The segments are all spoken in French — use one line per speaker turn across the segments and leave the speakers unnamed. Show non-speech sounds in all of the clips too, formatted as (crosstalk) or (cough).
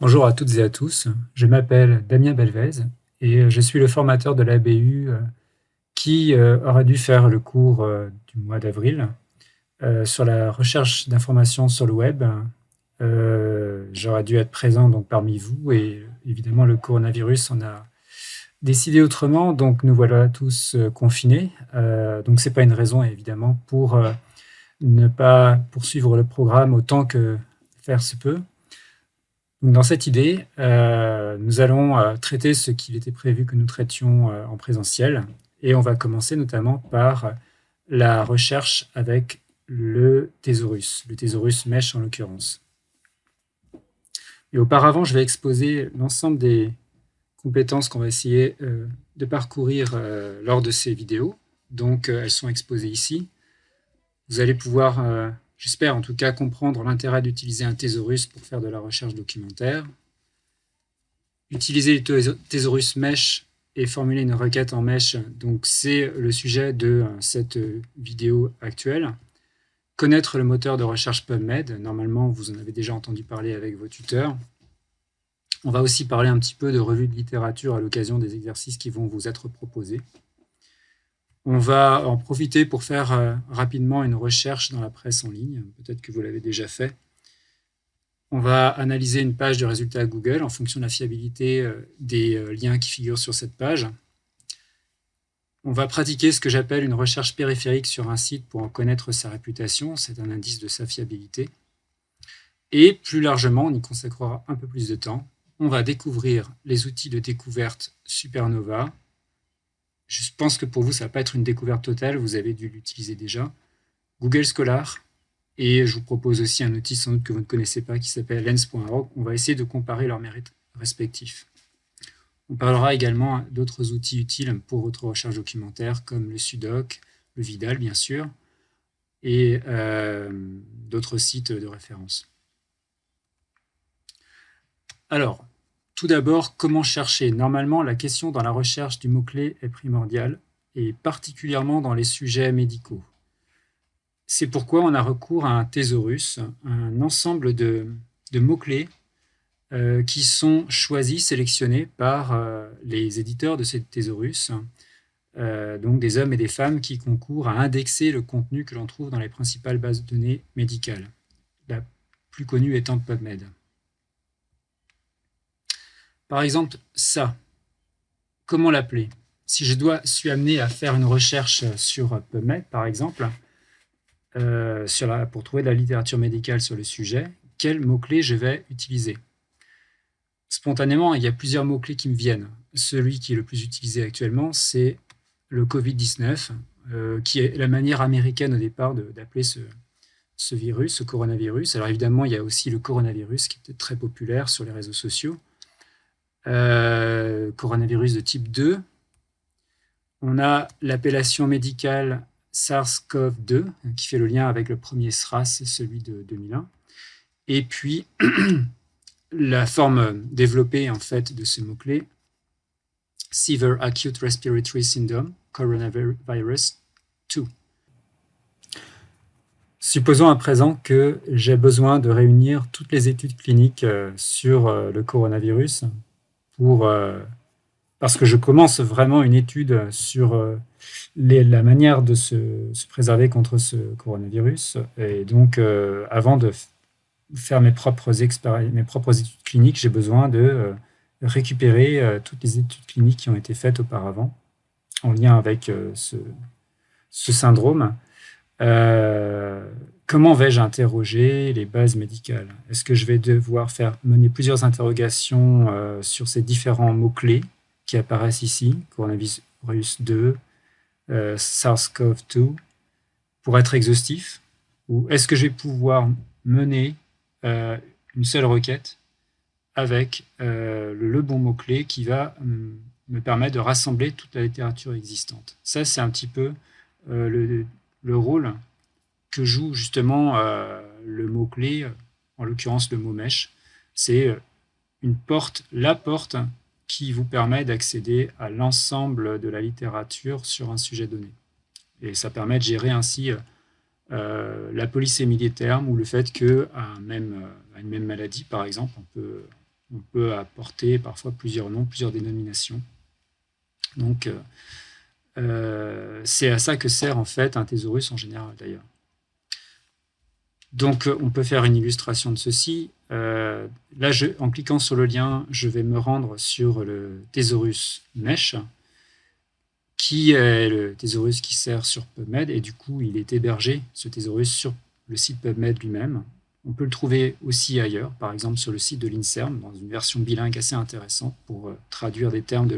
Bonjour à toutes et à tous, je m'appelle Damien Belvez et je suis le formateur de l'ABU euh, qui euh, aura dû faire le cours euh, du mois d'avril sur la recherche d'informations sur le web. J'aurais dû être présent donc parmi vous et évidemment le coronavirus en a décidé autrement, donc nous voilà tous confinés. Donc c'est pas une raison évidemment pour ne pas poursuivre le programme autant que faire se peut. Dans cette idée, euh, nous allons euh, traiter ce qu'il était prévu que nous traitions euh, en présentiel et on va commencer notamment par la recherche avec le thésaurus, le thésaurus mesh en l'occurrence. Et auparavant, je vais exposer l'ensemble des compétences qu'on va essayer de parcourir lors de ces vidéos. Donc, elles sont exposées ici. Vous allez pouvoir J'espère en tout cas comprendre l'intérêt d'utiliser un thésaurus pour faire de la recherche documentaire. Utiliser le thésaurus mesh et formuler une requête en mesh, donc c'est le sujet de euh, cette vidéo actuelle. Connaître le moteur de recherche PubMed, normalement vous en avez déjà entendu parler avec vos tuteurs. On va aussi parler un petit peu de revue de littérature à l'occasion des exercices qui vont vous être proposés. On va en profiter pour faire euh, rapidement une recherche dans la presse en ligne. Peut-être que vous l'avez déjà fait. On va analyser une page de résultats Google en fonction de la fiabilité euh, des euh, liens qui figurent sur cette page. On va pratiquer ce que j'appelle une recherche périphérique sur un site pour en connaître sa réputation. C'est un indice de sa fiabilité. Et plus largement, on y consacrera un peu plus de temps. On va découvrir les outils de découverte Supernova, je pense que pour vous, ça ne va pas être une découverte totale, vous avez dû l'utiliser déjà. Google Scholar, et je vous propose aussi un outil sans doute que vous ne connaissez pas qui s'appelle lens.org. On va essayer de comparer leurs mérites respectifs. On parlera également d'autres outils utiles pour votre recherche documentaire comme le Sudoc, le Vidal bien sûr, et euh, d'autres sites de référence. Alors, tout d'abord, comment chercher? Normalement, la question dans la recherche du mot-clé est primordiale, et particulièrement dans les sujets médicaux. C'est pourquoi on a recours à un thésaurus, un ensemble de, mots-clés euh, qui sont choisis, sélectionnés par euh, les éditeurs de ces thésaurus, euh, donc des hommes et des femmes qui concourent à indexer le contenu que l'on trouve dans les principales bases de données médicales, la plus connue étant PubMed. Par exemple, ça, comment l'appeler? Si je dois, suis amené à faire une recherche sur PubMed, par exemple, euh, pour trouver de la littérature médicale sur le sujet, quels mots-clés je vais utiliser? Spontanément, il y a plusieurs mots-clés qui me viennent. Celui qui est le plus utilisé actuellement, c'est le Covid-19, euh, qui est la manière américaine au départ d'appeler ce, ce virus, ce coronavirus. Alors évidemment, il y a aussi le coronavirus qui était très populaire sur les réseaux sociaux. Euh, coronavirus de type 2. On a l'appellation médicale SARS-CoV-2, qui fait le lien avec le premier SRAS, celui de 2001. Et puis, (clears throat) la forme développée en fait de ce mot-clé, Severe Acute Respiratory Syndrome, Coronavirus 2. Supposons à présent que j'ai besoin de réunir toutes les études cliniques euh, sur euh, le coronavirus euh, parce que je commence vraiment une étude sur euh, la manière de se, préserver contre ce coronavirus. Et donc, euh, avant de faire mes propres, études cliniques, j'ai besoin de récupérer toutes les études cliniques qui ont été faites auparavant en lien avec ce, syndrome. Comment vais-je interroger les bases médicales? Est-ce que je vais devoir faire mener plusieurs interrogations euh, sur ces différents mots-clés qui apparaissent ici, coronavirus 2, euh, SARS-CoV-2, pour être exhaustif? Ou est-ce que je vais pouvoir mener euh, une seule requête avec le, bon mot-clé qui va hum, me permettre de rassembler toute la littérature existante? Ça, c'est un petit peu le, le rôle que joue justement euh, le mot-clé, en l'occurrence le mot mèche. C'est euh, une porte, la porte qui vous permet d'accéder à l'ensemble de la littérature sur un sujet donné. Et ça permet de gérer ainsi euh, la polysémie des termes ou le fait qu'à même, une même maladie, par exemple, on peut, on peut apporter parfois plusieurs noms, plusieurs dénominations. Donc, euh, c'est à ça que sert en fait un thésaurus en général d'ailleurs. Donc, on peut faire une illustration de ceci. là, en cliquant sur le lien, je vais me rendre sur le thésaurus mesh, qui est le thésaurus qui sert sur PubMed, et du coup, il est hébergé, ce thésaurus, sur le site PubMed lui-même. On peut le trouver aussi ailleurs, par exemple sur le site de l'INSERM, dans une version bilingue assez intéressante pour euh, traduire des termes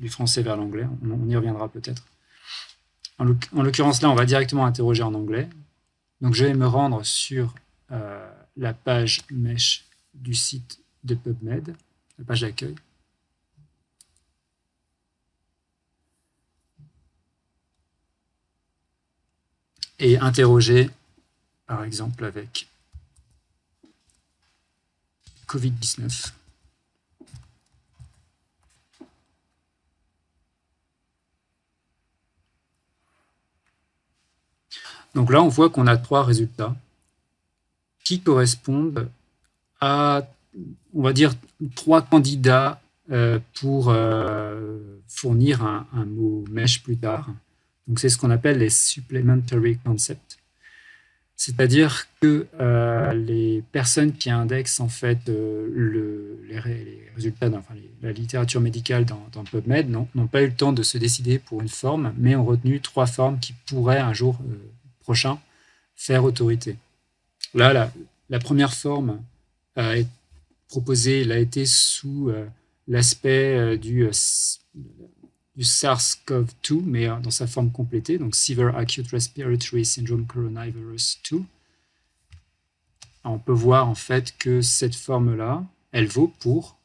du français vers l'anglais. On, y reviendra peut-être. En l'occurrence, là, on va directement interroger en anglais. Donc, je vais me rendre sur euh, la page mesh du site de PubMed, la page d'accueil. Et interroger, par exemple, avec Covid-19. Donc là, on voit qu'on a trois résultats qui correspondent à, on va dire, trois candidats euh, pour euh, fournir un, mot mesh plus tard. Donc c'est ce qu'on appelle les supplementary concepts. C'est-à-dire que euh, les personnes qui indexent en fait les, résultats, enfin, la littérature médicale dans, PubMed n'ont pas eu le temps de se décider pour une forme, mais ont retenu trois formes qui pourraient un jour faire autorité. Là, la, première forme proposée, elle a été sous l'aspect du du SARS-CoV-2, mais euh, dans sa forme complétée, donc Severe Acute Respiratory Syndrome Coronavirus 2. On peut voir en fait que cette forme-là, elle vaut pour,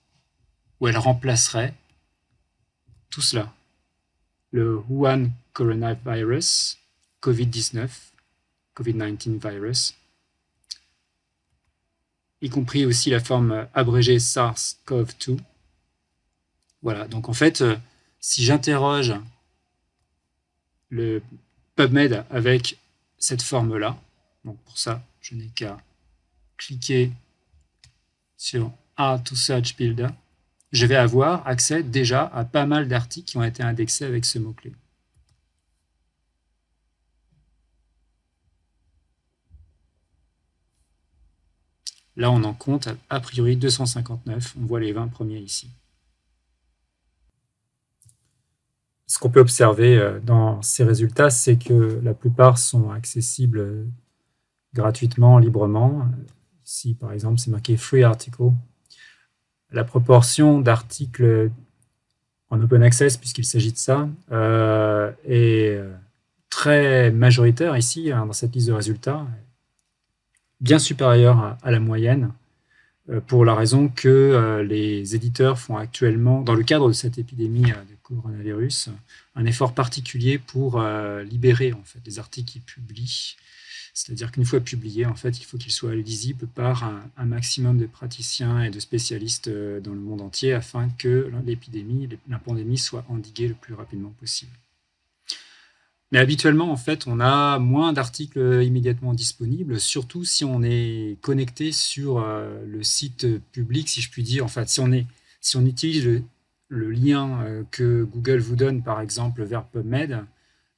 ou elle remplacerait tout cela. Le Wuhan Coronavirus, COVID-19, COVID-19 virus, y compris aussi la forme abrégée SARS-CoV-2. Voilà, donc en fait, euh, si j'interroge le PubMed avec cette forme-là, donc pour ça, je n'ai qu'à cliquer sur Add to Search Builder, je vais avoir accès déjà à pas mal d'articles qui ont été indexés avec ce mot-clé. Là, on en compte a priori 259. On voit les 20 premiers ici. ce qu'on peut observer euh, dans ces résultats, c'est que la plupart sont accessibles euh, gratuitement, librement. Ici, par exemple, c'est marqué « Free Article ». La proportion d'articles en open access, puisqu'il s'agit de ça, euh, est très majoritaire ici, hein, dans cette liste de résultats, bien supérieure à la moyenne. Euh, pour la raison que euh, les éditeurs font actuellement, dans le cadre de cette épidémie euh, de coronavirus, un effort particulier pour libérer en fait, les articles qu'ils publient. C'est-à-dire qu'une fois publiés, en fait, il faut qu'ils soient lisibles par un, maximum de praticiens et de spécialistes dans le monde entier afin que l'épidémie, la pandémie soit endiguée le plus rapidement possible. Mais habituellement, en fait, on a moins d'articles immédiatement disponibles, surtout si on est connecté sur euh, le site public, si je puis dire. En fait, si on, est, si on utilise le, lien euh, que Google vous donne, par exemple, vers PubMed,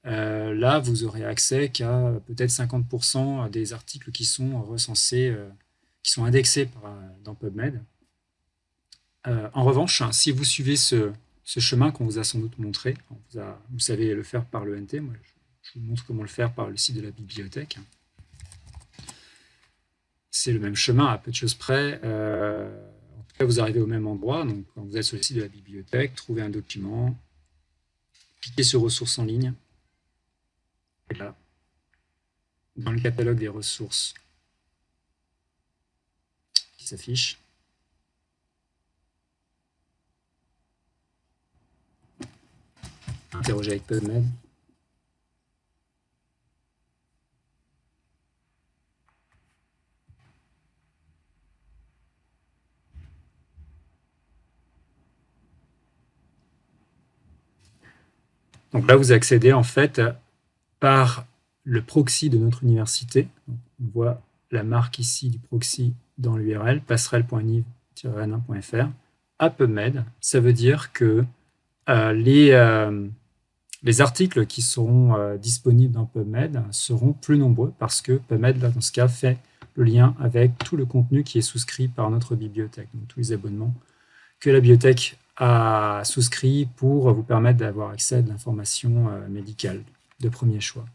euh, là, vous aurez accès qu'à peut-être 50% des articles qui sont recensés, qui sont indexés dans PubMed. en revanche, si vous suivez ce, ce chemin qu'on vous a sans doute montré. Vous, savez le faire par le NT, moi je vous montre comment le faire par le site de la bibliothèque. C'est le même chemin à peu de choses près. Euh, en tout cas, vous arrivez au même endroit. Donc, quand vous êtes sur le site de la bibliothèque, trouvez un document, cliquez sur ressources en ligne. Et là, dans le catalogue des ressources qui s'affiche, interroger avec PubMed. Donc là, vous accédez en fait par le proxy de notre université. on voit la marque ici du proxy dans l'URL, passerelle.niv renin.fr à PubMed. Ça veut dire que euh, les, euh, les articles qui seront euh, disponibles dans PubMed seront plus nombreux parce que PubMed, là, dans ce cas, fait le lien avec tout le contenu qui est souscrit par notre bibliothèque, donc tous les abonnements que la bibliothèque a souscrit pour vous permettre d'avoir accès à de l'information médicale de premier choix.